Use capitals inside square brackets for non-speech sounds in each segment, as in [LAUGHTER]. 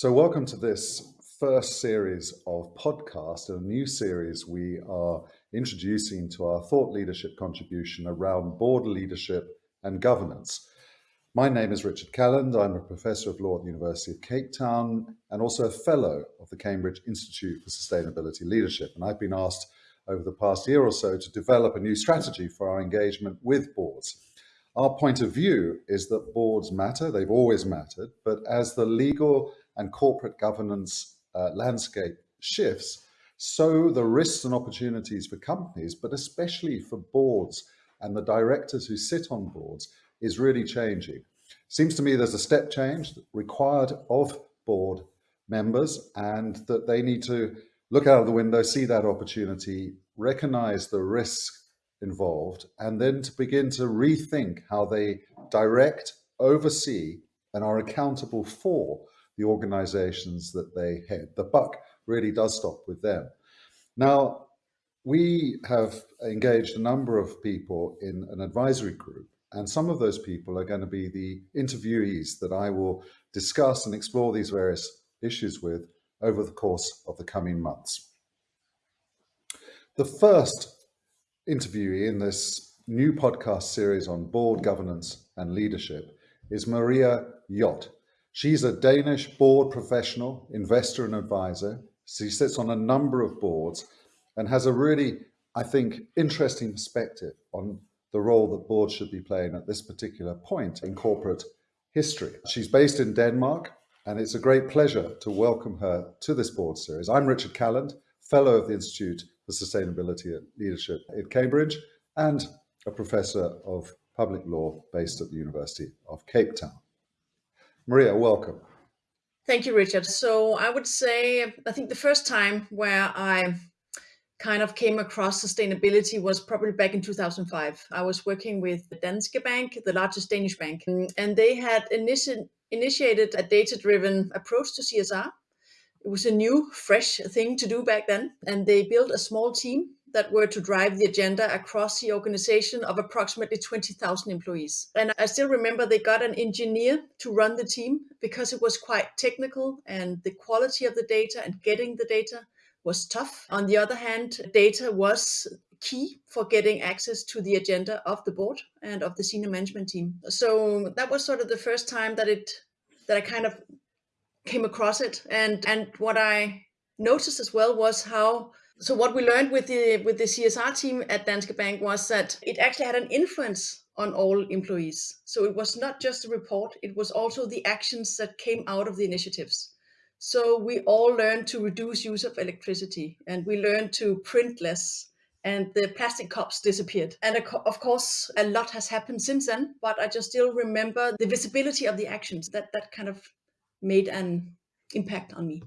So welcome to this first series of podcast, a new series we are introducing to our thought leadership contribution around board leadership and governance. My name is Richard Calland. I'm a professor of law at the University of Cape Town and also a fellow of the Cambridge Institute for Sustainability Leadership. And I've been asked over the past year or so to develop a new strategy for our engagement with boards. Our point of view is that boards matter, they've always mattered, but as the legal and corporate governance uh, landscape shifts, so the risks and opportunities for companies, but especially for boards and the directors who sit on boards is really changing. Seems to me there's a step change required of board members and that they need to look out of the window, see that opportunity, recognize the risk involved, and then to begin to rethink how they direct, oversee, and are accountable for the organizations that they head. The buck really does stop with them. Now, we have engaged a number of people in an advisory group, and some of those people are going to be the interviewees that I will discuss and explore these various issues with over the course of the coming months. The first interviewee in this new podcast series on board governance and leadership is Maria Hjort. She's a Danish board professional, investor and advisor. She sits on a number of boards and has a really, I think, interesting perspective on the role that boards should be playing at this particular point in corporate history. She's based in Denmark, and it's a great pleasure to welcome her to this board series. I'm Richard Calland, Fellow of the Institute for Sustainability and Leadership at Cambridge, and a Professor of Public Law based at the University of Cape Town. Maria, welcome. Thank you, Richard. So I would say, I think the first time where I kind of came across sustainability was probably back in 2005. I was working with the Danske Bank, the largest Danish bank, and they had initi initiated a data-driven approach to CSR. It was a new, fresh thing to do back then, and they built a small team that were to drive the agenda across the organization of approximately 20,000 employees. And I still remember they got an engineer to run the team because it was quite technical and the quality of the data and getting the data was tough. On the other hand, data was key for getting access to the agenda of the board and of the senior management team. So that was sort of the first time that it that I kind of came across it. And and what I noticed as well was how so what we learned with the with the CSR team at Danske Bank was that it actually had an influence on all employees. So it was not just a report, it was also the actions that came out of the initiatives. So we all learned to reduce use of electricity and we learned to print less and the plastic cups disappeared. And of course, a lot has happened since then, but I just still remember the visibility of the actions that that kind of made an impact on me.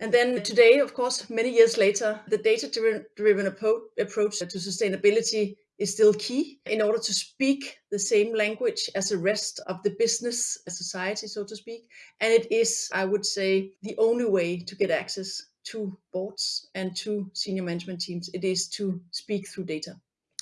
And then today, of course, many years later, the data-driven approach to sustainability is still key in order to speak the same language as the rest of the business society, so to speak. And it is, I would say, the only way to get access to boards and to senior management teams. It is to speak through data.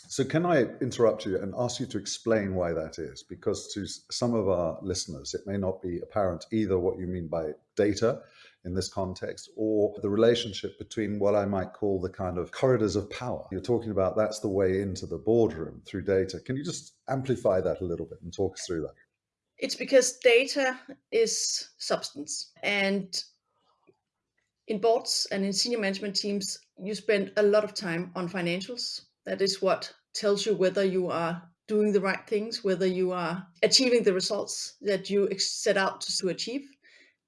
So can I interrupt you and ask you to explain why that is? Because to some of our listeners, it may not be apparent either what you mean by data in this context or the relationship between what I might call the kind of corridors of power. You're talking about that's the way into the boardroom through data. Can you just amplify that a little bit and talk us through that? It's because data is substance and in boards and in senior management teams, you spend a lot of time on financials. That is what tells you whether you are doing the right things, whether you are achieving the results that you set out to achieve.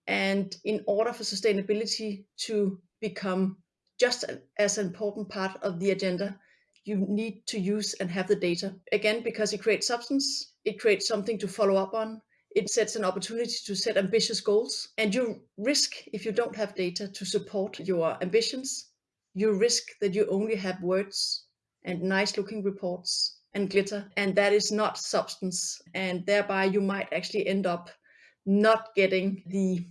And in order for sustainability to become just as an important part of the agenda, you need to use and have the data. Again, because it creates substance, it creates something to follow up on, it sets an opportunity to set ambitious goals, and you risk, if you don't have data to support your ambitions, you risk that you only have words and nice looking reports and glitter, and that is not substance, and thereby you might actually end up not getting the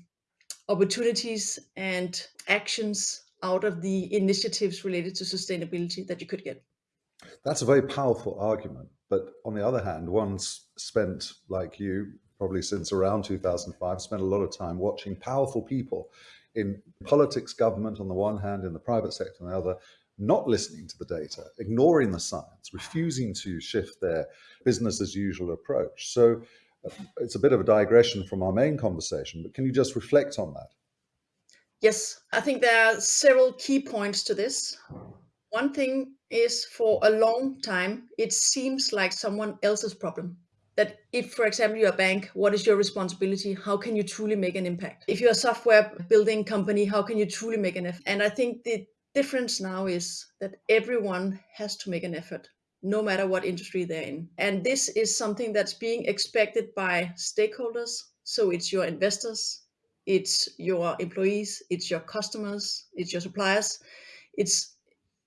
opportunities and actions out of the initiatives related to sustainability that you could get. That's a very powerful argument. But on the other hand, one's spent, like you, probably since around 2005, spent a lot of time watching powerful people in politics, government on the one hand, in the private sector on the other, not listening to the data, ignoring the science, refusing to shift their business as usual approach. So it's a bit of a digression from our main conversation, but can you just reflect on that? Yes, I think there are several key points to this. One thing is for a long time, it seems like someone else's problem that if, for example, you're a bank, what is your responsibility? How can you truly make an impact? If you're a software building company, how can you truly make an effort? And I think the difference now is that everyone has to make an effort no matter what industry they're in. And this is something that's being expected by stakeholders. So it's your investors, it's your employees, it's your customers, it's your suppliers. It's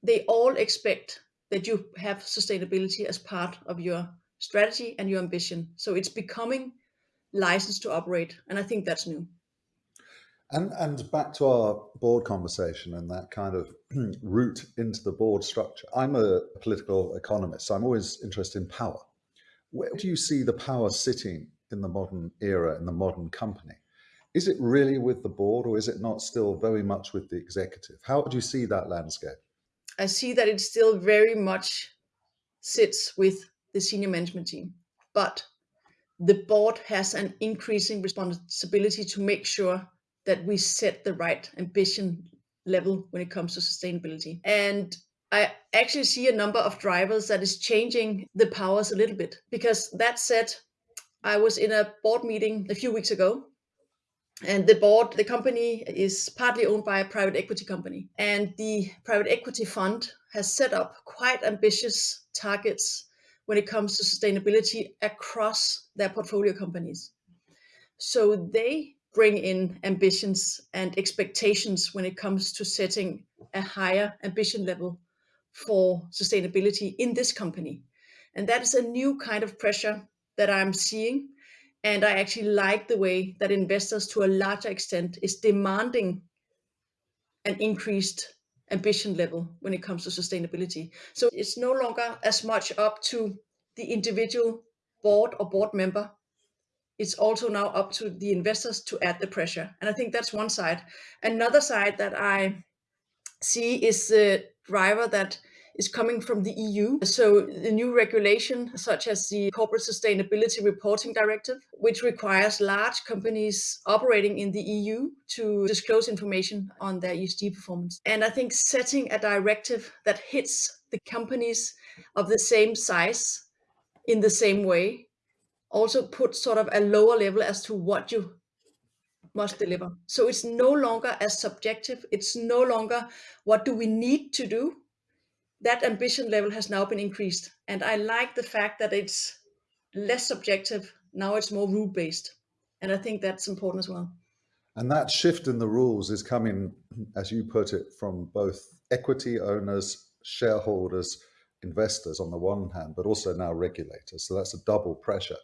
they all expect that you have sustainability as part of your strategy and your ambition. So it's becoming licensed to operate. And I think that's new. And, and back to our board conversation and that kind of [CLEARS THROAT] route into the board structure. I'm a political economist, so I'm always interested in power. Where do you see the power sitting in the modern era, in the modern company? Is it really with the board or is it not still very much with the executive? How do you see that landscape? I see that it still very much sits with the senior management team, but the board has an increasing responsibility to make sure that we set the right ambition level when it comes to sustainability. And I actually see a number of drivers that is changing the powers a little bit because that said, I was in a board meeting a few weeks ago and the board, the company is partly owned by a private equity company and the private equity fund has set up quite ambitious targets when it comes to sustainability across their portfolio companies. So they bring in ambitions and expectations when it comes to setting a higher ambition level for sustainability in this company. And that is a new kind of pressure that I'm seeing. And I actually like the way that investors to a larger extent is demanding an increased ambition level when it comes to sustainability. So it's no longer as much up to the individual board or board member it's also now up to the investors to add the pressure. And I think that's one side. Another side that I see is the driver that is coming from the EU. So the new regulation, such as the Corporate Sustainability Reporting Directive, which requires large companies operating in the EU to disclose information on their ESG performance. And I think setting a directive that hits the companies of the same size in the same way also put sort of a lower level as to what you must deliver. So it's no longer as subjective. It's no longer what do we need to do. That ambition level has now been increased. And I like the fact that it's less subjective. Now it's more rule based. And I think that's important as well. And that shift in the rules is coming, as you put it, from both equity owners, shareholders, investors on the one hand, but also now regulators. So that's a double pressure.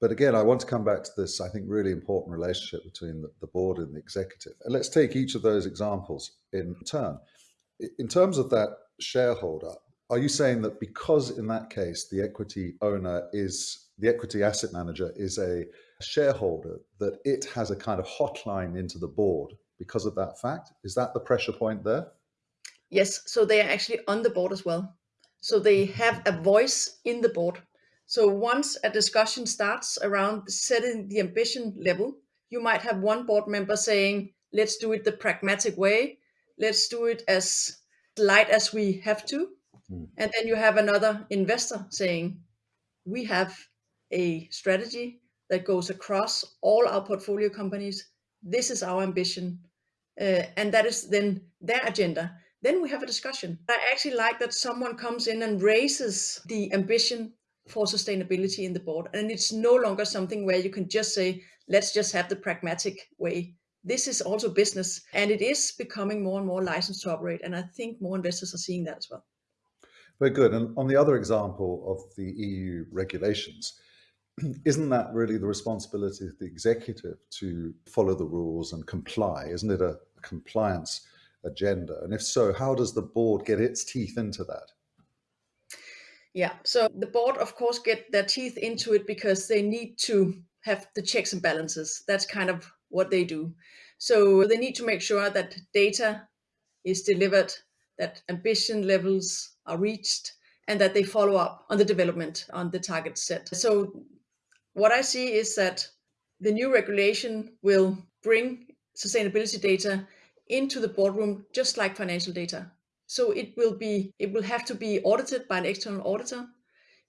But again, I want to come back to this, I think, really important relationship between the, the board and the executive. And let's take each of those examples in turn. In terms of that shareholder, are you saying that because in that case, the equity owner is, the equity asset manager is a shareholder, that it has a kind of hotline into the board because of that fact? Is that the pressure point there? Yes, so they are actually on the board as well. So they have a voice in the board. So once a discussion starts around setting the ambition level, you might have one board member saying, let's do it the pragmatic way. Let's do it as light as we have to. Mm. And then you have another investor saying, we have a strategy that goes across all our portfolio companies. This is our ambition. Uh, and that is then their agenda. Then we have a discussion. I actually like that someone comes in and raises the ambition for sustainability in the board. And it's no longer something where you can just say, let's just have the pragmatic way. This is also business and it is becoming more and more licensed to operate. And I think more investors are seeing that as well. Very good. And on the other example of the EU regulations, [CLEARS THROAT] isn't that really the responsibility of the executive to follow the rules and comply? Isn't it a compliance agenda? And if so, how does the board get its teeth into that? Yeah, so the board, of course, get their teeth into it because they need to have the checks and balances. That's kind of what they do. So they need to make sure that data is delivered, that ambition levels are reached, and that they follow up on the development on the target set. So what I see is that the new regulation will bring sustainability data into the boardroom just like financial data. So it will be it will have to be audited by an external auditor.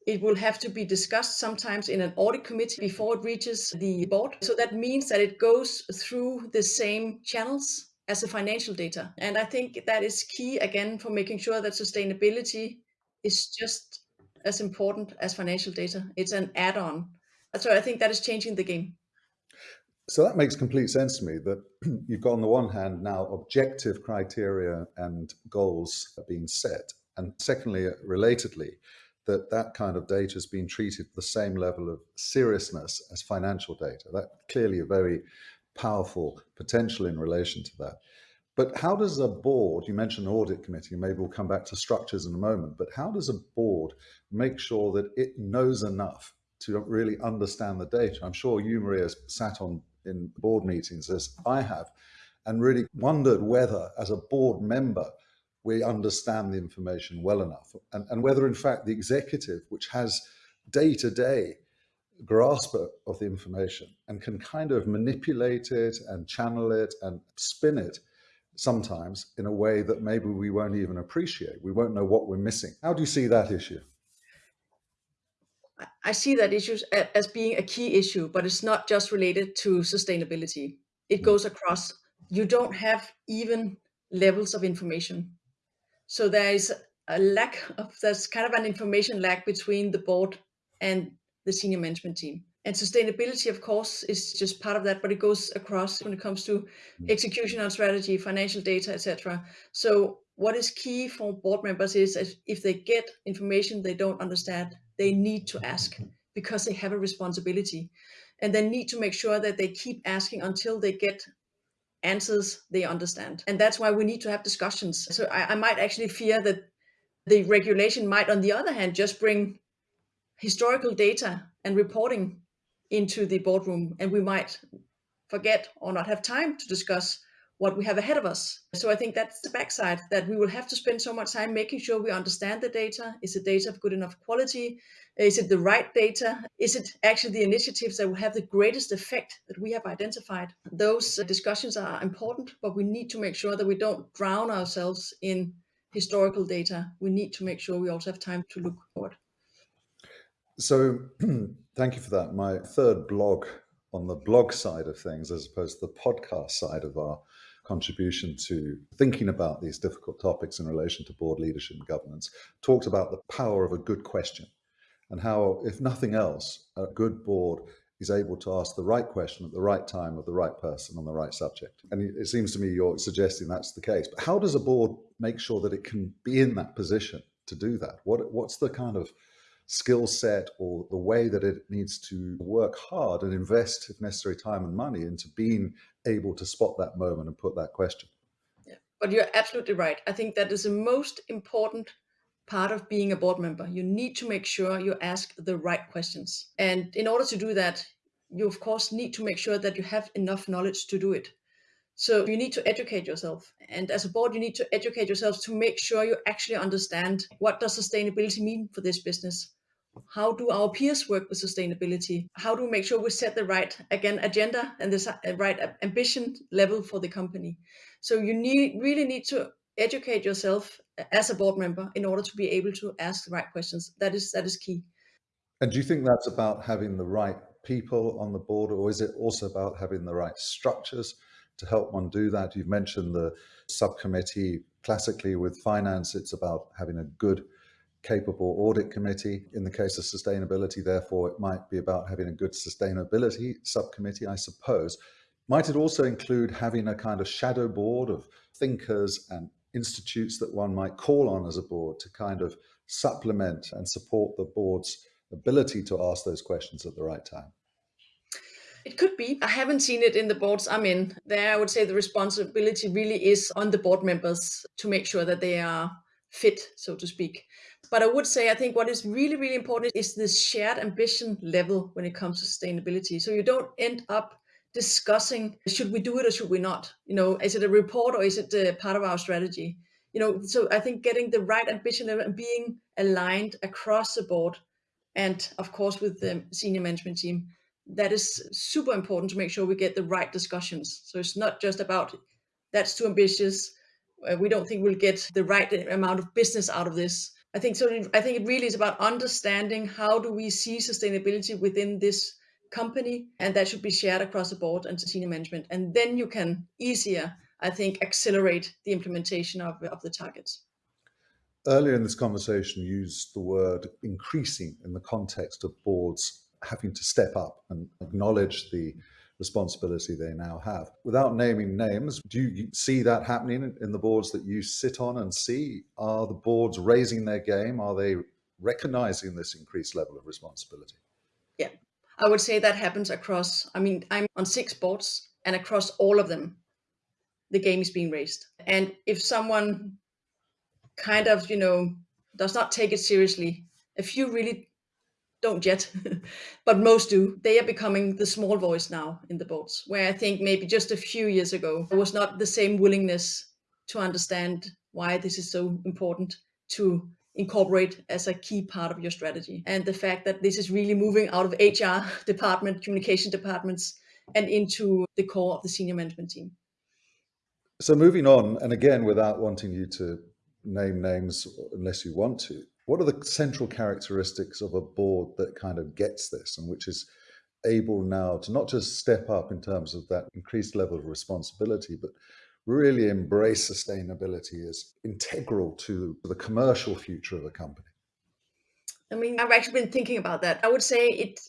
It will have to be discussed sometimes in an audit committee before it reaches the board. So that means that it goes through the same channels as the financial data. And I think that is key again for making sure that sustainability is just as important as financial data. It's an add-on. So I think that is changing the game. So that makes complete sense to me that [CLEARS THROAT] you've got on the one hand now objective criteria and goals being set. And secondly, relatedly, that that kind of data has been treated the same level of seriousness as financial data. That clearly a very powerful potential in relation to that. But how does a board, you mentioned audit committee, maybe we'll come back to structures in a moment, but how does a board make sure that it knows enough to really understand the data? I'm sure you, Maria, sat on in board meetings as I have and really wondered whether as a board member we understand the information well enough and, and whether in fact the executive which has day-to-day grasp of the information and can kind of manipulate it and channel it and spin it sometimes in a way that maybe we won't even appreciate. We won't know what we're missing. How do you see that issue? I see that issue as being a key issue, but it's not just related to sustainability. It hmm. goes across. You don't have even levels of information. So there is a lack of, there's kind of an information lag between the board and the senior management team. And sustainability, of course, is just part of that, but it goes across when it comes to hmm. execution on strategy, financial data, etc. So what is key for board members is if they get information they don't understand, they need to ask because they have a responsibility and they need to make sure that they keep asking until they get answers they understand. And that's why we need to have discussions. So I, I might actually fear that the regulation might, on the other hand, just bring historical data and reporting into the boardroom and we might forget or not have time to discuss what we have ahead of us. So I think that's the backside that we will have to spend so much time making sure we understand the data. Is the data of good enough quality? Is it the right data? Is it actually the initiatives that will have the greatest effect that we have identified? Those discussions are important, but we need to make sure that we don't drown ourselves in historical data. We need to make sure we also have time to look forward. So [CLEARS THROAT] thank you for that. My third blog on the blog side of things, as opposed to the podcast side of our contribution to thinking about these difficult topics in relation to board leadership and governance, talked about the power of a good question and how, if nothing else, a good board is able to ask the right question at the right time of the right person on the right subject. And it seems to me you're suggesting that's the case. But how does a board make sure that it can be in that position to do that? What, what's the kind of skill set or the way that it needs to work hard and invest, if necessary, time and money into being able to spot that moment and put that question. Yeah, but you're absolutely right. I think that is the most important part of being a board member. You need to make sure you ask the right questions. And in order to do that, you of course need to make sure that you have enough knowledge to do it. So you need to educate yourself. And as a board, you need to educate yourselves to make sure you actually understand what does sustainability mean for this business? How do our peers work with sustainability? How do we make sure we set the right, again, agenda and the uh, right ambition level for the company? So you need really need to educate yourself as a board member in order to be able to ask the right questions. That is that is key. And do you think that's about having the right people on the board, or is it also about having the right structures to help one do that? You've mentioned the subcommittee. Classically, with finance, it's about having a good capable audit committee. In the case of sustainability, therefore, it might be about having a good sustainability subcommittee, I suppose. Might it also include having a kind of shadow board of thinkers and institutes that one might call on as a board to kind of supplement and support the board's ability to ask those questions at the right time? It could be. I haven't seen it in the boards I'm in. There, I would say the responsibility really is on the board members to make sure that they are fit, so to speak. But I would say, I think what is really, really important is this shared ambition level when it comes to sustainability. So you don't end up discussing, should we do it or should we not? You know, is it a report or is it a part of our strategy? You know, so I think getting the right ambition level and being aligned across the board and of course with the senior management team, that is super important to make sure we get the right discussions. So it's not just about that's too ambitious. Uh, we don't think we'll get the right amount of business out of this. I think so. I think it really is about understanding how do we see sustainability within this company, and that should be shared across the board and senior management. And then you can easier, I think, accelerate the implementation of, of the targets. Earlier in this conversation, you used the word increasing in the context of boards having to step up and acknowledge the responsibility they now have. Without naming names, do you see that happening in the boards that you sit on and see? Are the boards raising their game? Are they recognizing this increased level of responsibility? Yeah, I would say that happens across, I mean, I'm on six boards and across all of them, the game is being raised. And if someone kind of, you know, does not take it seriously, a few really don't yet, [LAUGHS] but most do. They are becoming the small voice now in the boards, where I think maybe just a few years ago, there was not the same willingness to understand why this is so important to incorporate as a key part of your strategy. And the fact that this is really moving out of HR [LAUGHS] department, communication departments, and into the core of the senior management team. So moving on, and again, without wanting you to name names unless you want to, what are the central characteristics of a board that kind of gets this and which is able now to not just step up in terms of that increased level of responsibility, but really embrace sustainability as integral to the commercial future of a company? I mean, I've actually been thinking about that. I would say it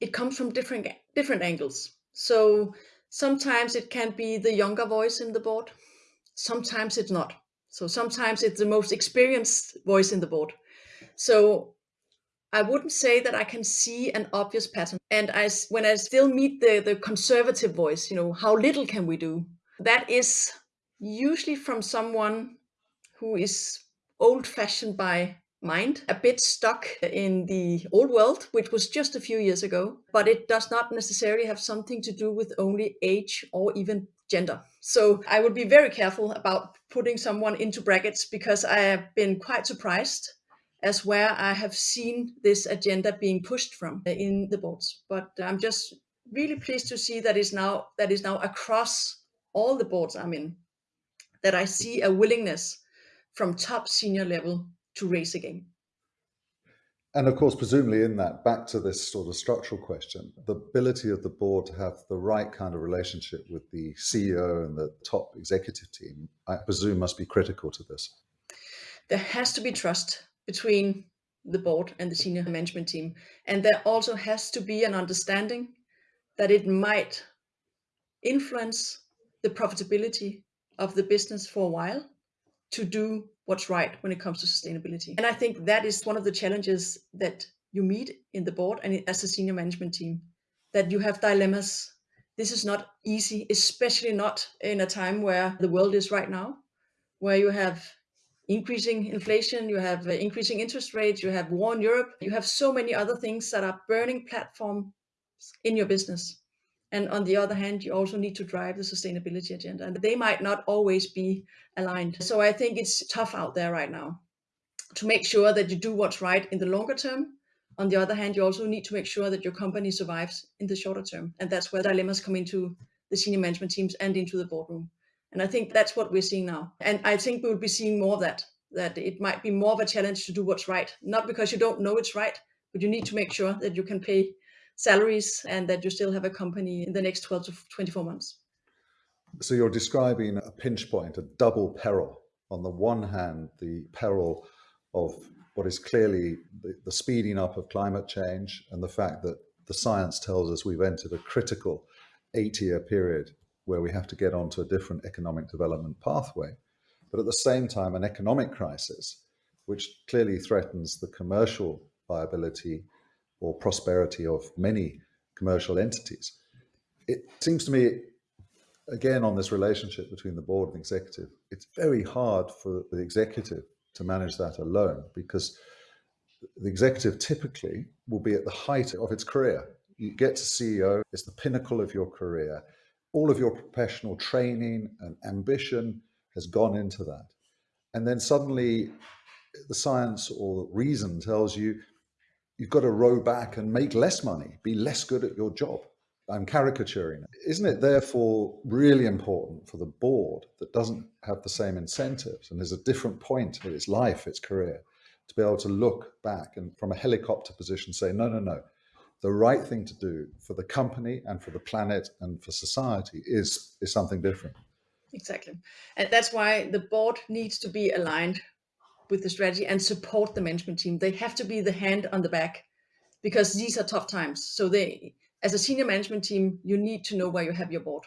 it comes from different different angles. So sometimes it can be the younger voice in the board. Sometimes it's not. So sometimes it's the most experienced voice in the board. So I wouldn't say that I can see an obvious pattern. And I, when I still meet the, the conservative voice, you know, how little can we do? That is usually from someone who is old fashioned by mind, a bit stuck in the old world, which was just a few years ago, but it does not necessarily have something to do with only age or even gender. So I would be very careful about putting someone into brackets because I have been quite surprised as where I have seen this agenda being pushed from uh, in the boards. But I'm just really pleased to see that is now that is now across all the boards I'm in, that I see a willingness from top senior level to raise again. And of course, presumably in that, back to this sort of structural question, the ability of the board to have the right kind of relationship with the CEO and the top executive team, I presume must be critical to this. There has to be trust between the board and the senior management team. And there also has to be an understanding that it might influence the profitability of the business for a while to do what's right when it comes to sustainability. And I think that is one of the challenges that you meet in the board and as a senior management team, that you have dilemmas. This is not easy, especially not in a time where the world is right now, where you have increasing inflation, you have uh, increasing interest rates, you have war in Europe, you have so many other things that are burning platforms in your business. And on the other hand, you also need to drive the sustainability agenda, and they might not always be aligned. So I think it's tough out there right now to make sure that you do what's right in the longer term. On the other hand, you also need to make sure that your company survives in the shorter term. And that's where dilemmas come into the senior management teams and into the boardroom. And I think that's what we're seeing now. And I think we will be seeing more of that, that it might be more of a challenge to do what's right, not because you don't know it's right, but you need to make sure that you can pay salaries and that you still have a company in the next 12 to 24 months. So you're describing a pinch point, a double peril. On the one hand, the peril of what is clearly the, the speeding up of climate change and the fact that the science tells us we've entered a critical eight year period where we have to get onto a different economic development pathway. But at the same time, an economic crisis, which clearly threatens the commercial viability or prosperity of many commercial entities. It seems to me, again, on this relationship between the board and the executive, it's very hard for the executive to manage that alone because the executive typically will be at the height of its career. You get to CEO, it's the pinnacle of your career. All of your professional training and ambition has gone into that. And then suddenly the science or reason tells you you've got to row back and make less money, be less good at your job. I'm caricaturing. Isn't it therefore really important for the board that doesn't have the same incentives and is a different point in its life, its career, to be able to look back and from a helicopter position say, no, no, no, the right thing to do for the company and for the planet and for society is, is something different. Exactly. And that's why the board needs to be aligned with the strategy and support the management team. They have to be the hand on the back because these are tough times. So they, as a senior management team, you need to know where you have your board.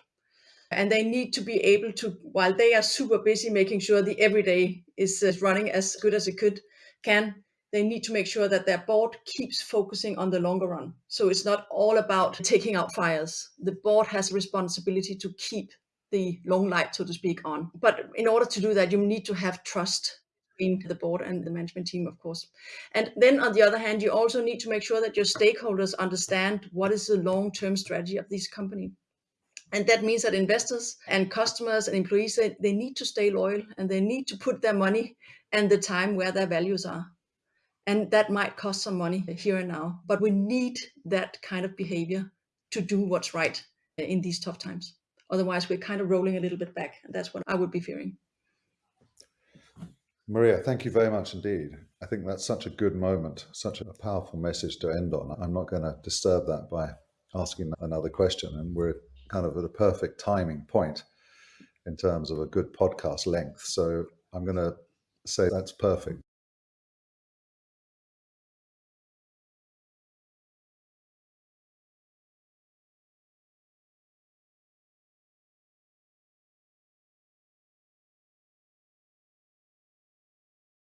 And they need to be able to, while they are super busy making sure the everyday is running as good as it could can, they need to make sure that their board keeps focusing on the longer run. So it's not all about taking out fires. The board has a responsibility to keep the long light, so to speak, on. But in order to do that, you need to have trust between the board and the management team, of course. And then on the other hand, you also need to make sure that your stakeholders understand what is the long-term strategy of this company. And that means that investors and customers and employees, they, they need to stay loyal and they need to put their money and the time where their values are. And that might cost some money here and now, but we need that kind of behavior to do what's right in these tough times. Otherwise, we're kind of rolling a little bit back. And that's what I would be fearing. Maria, thank you very much indeed. I think that's such a good moment, such a powerful message to end on. I'm not going to disturb that by asking another question. And we're kind of at a perfect timing point in terms of a good podcast length. So I'm going to say that's perfect.